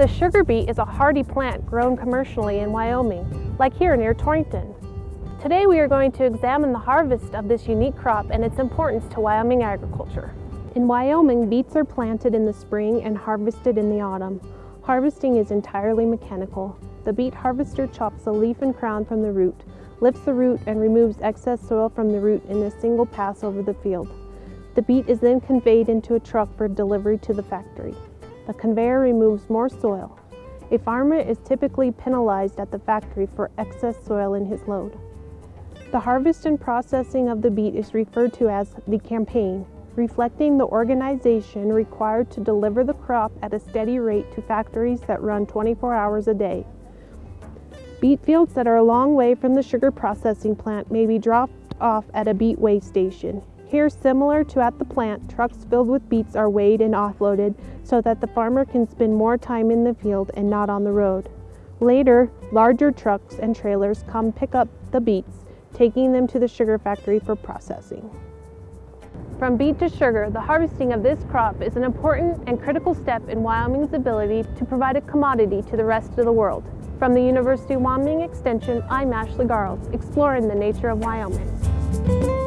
The sugar beet is a hardy plant grown commercially in Wyoming, like here near Torrington. Today we are going to examine the harvest of this unique crop and its importance to Wyoming agriculture. In Wyoming, beets are planted in the spring and harvested in the autumn. Harvesting is entirely mechanical. The beet harvester chops the leaf and crown from the root, lifts the root and removes excess soil from the root in a single pass over the field. The beet is then conveyed into a truck for delivery to the factory. The conveyor removes more soil. A farmer is typically penalized at the factory for excess soil in his load. The harvest and processing of the beet is referred to as the campaign, reflecting the organization required to deliver the crop at a steady rate to factories that run 24 hours a day. Beet fields that are a long way from the sugar processing plant may be dropped off at a beet weigh station. Here, similar to at the plant, trucks filled with beets are weighed and offloaded so that the farmer can spend more time in the field and not on the road. Later, larger trucks and trailers come pick up the beets, taking them to the sugar factory for processing. From beet to sugar, the harvesting of this crop is an important and critical step in Wyoming's ability to provide a commodity to the rest of the world. From the University of Wyoming Extension, I'm Ashley Garles, exploring the nature of Wyoming.